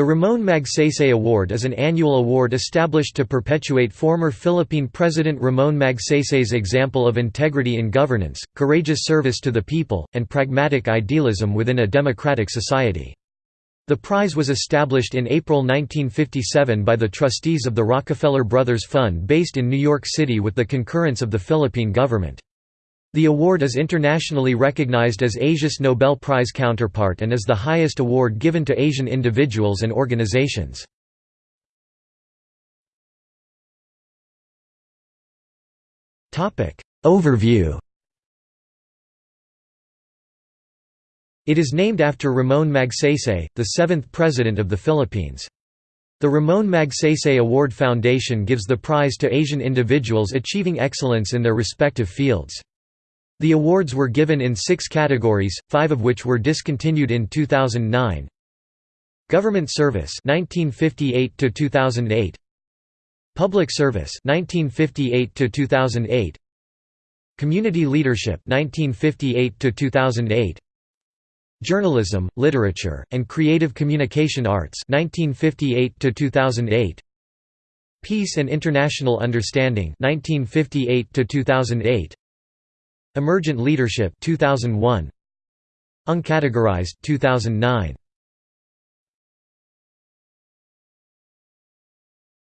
The Ramon Magsaysay Award is an annual award established to perpetuate former Philippine President Ramon Magsaysay's example of integrity in governance, courageous service to the people, and pragmatic idealism within a democratic society. The prize was established in April 1957 by the trustees of the Rockefeller Brothers Fund based in New York City with the concurrence of the Philippine government. The award is internationally recognized as Asia's Nobel Prize counterpart and is the highest award given to Asian individuals and organizations. Overview It is named after Ramon Magsaysay, the seventh President of the Philippines. The Ramon Magsaysay Award Foundation gives the prize to Asian individuals achieving excellence in their respective fields. The awards were given in six categories, five of which were discontinued in 2009. Government Service 1958 to 2008. Public Service 1958 to 2008. Community Leadership 1958 to 2008. Journalism, Literature, and Creative Communication Arts 1958 to 2008. Peace and International Understanding 1958 to 2008. Emergent Leadership 2001 Uncategorized 2009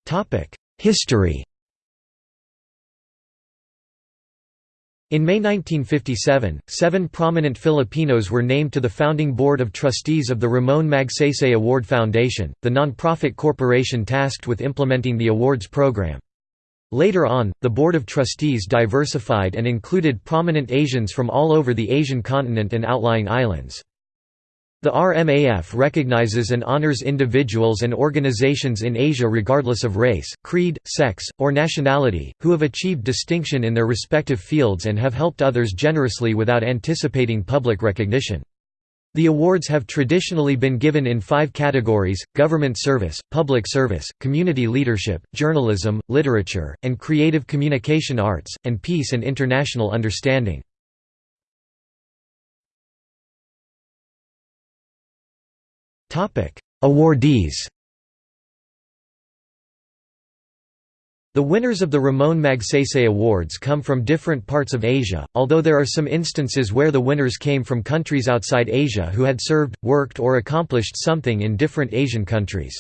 Topic History. In May 1957, seven prominent Filipinos were named to the founding board of trustees of the Ramon Magsaysay Award Foundation, the non-profit corporation tasked with implementing the awards program. Later on, the Board of Trustees diversified and included prominent Asians from all over the Asian continent and outlying islands. The RMAF recognizes and honors individuals and organizations in Asia regardless of race, creed, sex, or nationality, who have achieved distinction in their respective fields and have helped others generously without anticipating public recognition. The awards have traditionally been given in five categories, government service, public service, community leadership, journalism, literature, and creative communication arts, and peace and international understanding. Awardees The winners of the Ramon Magsaysay Awards come from different parts of Asia, although there are some instances where the winners came from countries outside Asia who had served, worked or accomplished something in different Asian countries.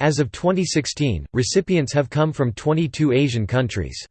As of 2016, recipients have come from 22 Asian countries.